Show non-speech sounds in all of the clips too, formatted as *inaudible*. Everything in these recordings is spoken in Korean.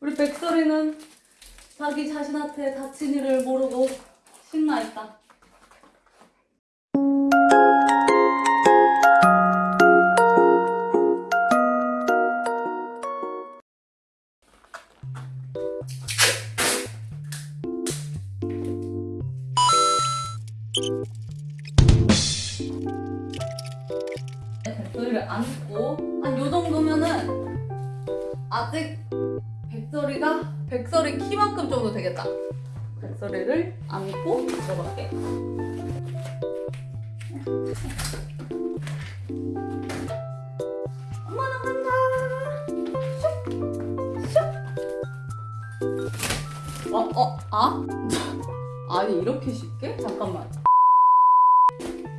우리 백설이는 자기 자신한테 다친 일을 모르고 신나 있다. 백설이를 안고 한 요 정도면은 아직 백설이가 백설이 키만큼 정도 되겠다. 백설이를 안고 들어갈게. 어, 어, 아? *laughs* 아니 이렇게 쉽게? 잠깐만.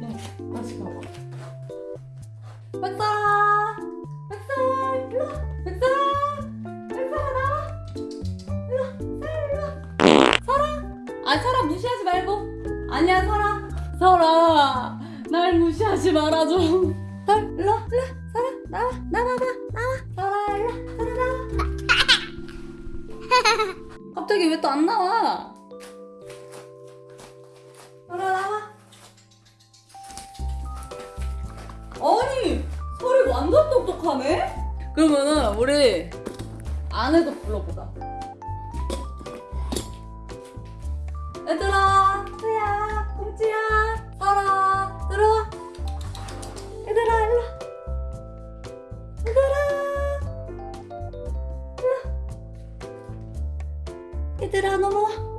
너 다시 가봐. 백설 아니야 설아, 설아, 날 무시하지 말아줘. 설, 일로 와, 일로 와. 설아, 나와, 나와봐, 나와. 설아, 일로 와, 설아 나와. *laughs* 갑자기 왜 또 안 나와? 설아 나와. 아니 설이 완전 똑똑하네? 그러면은 우리 안에도 불러보자 얘들아 꽁치야 설아 들어와 얘들아 일로 와. 얘들아 일로 와. 얘들아 넘어와.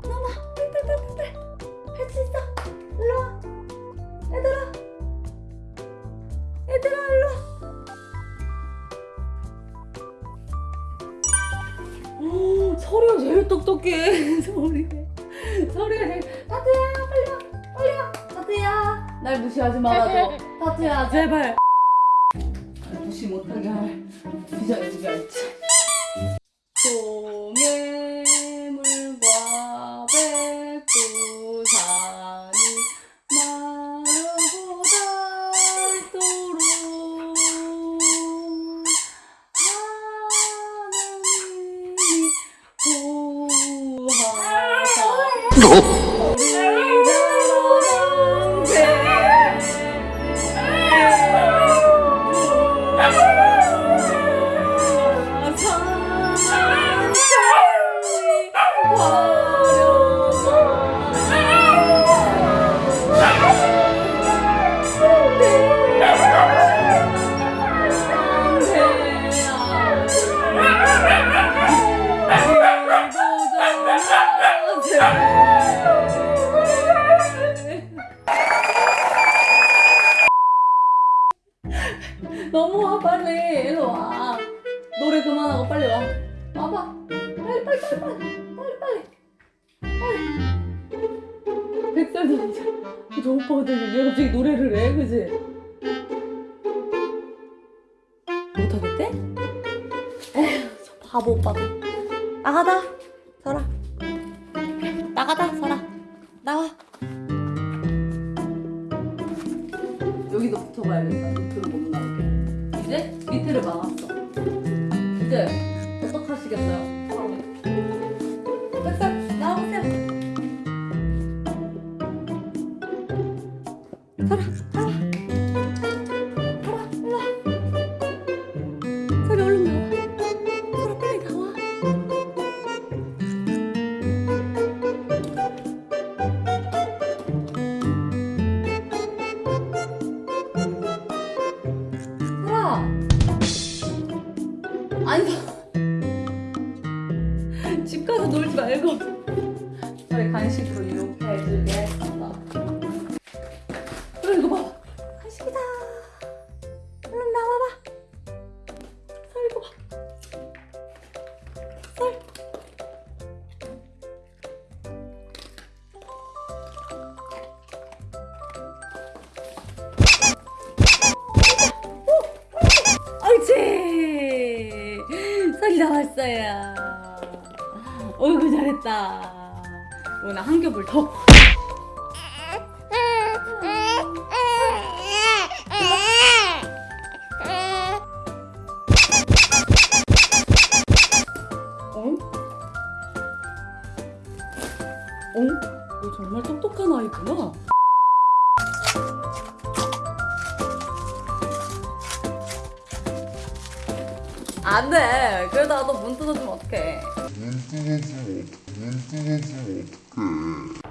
오, 서리가 제일 똑똑해. *laughs* 서리. 서리가 제일 타투야 날 무시하지 말아줘. *laughs* 타투야. 제발. 날 무시 못하게 할. 비자의 알지 동해물 넘어와 빨리. 일로 와. 노래 그만하고 빨리 와. 와봐. 빨리 빨리 빨리 빨리. 빨리 빨리. 빨리. 백살도 진짜 저 오빠가 되게 왜 갑자기 노래를 해? 그지? 못하겠대? 에휴 저 바보 오빠도 나가다. 설아 나가다. 설아 나와 붙어가야겠다. 밑으로 못 나오게. 이제 밑에를 막았어. 이제 어떡하시겠어요? 설아 설아 설아 아니 집 가서 놀지 말고 잘했어요. 어이구 잘했다. 어, 오늘 한 겹을 더. 어? 어? 정말 똑똑한 아이구나. 안 돼. 그러다가 너문 뜯어주면 어떡해. 눈 뜨는 줄, 눈 뜨는 줄 어떡해.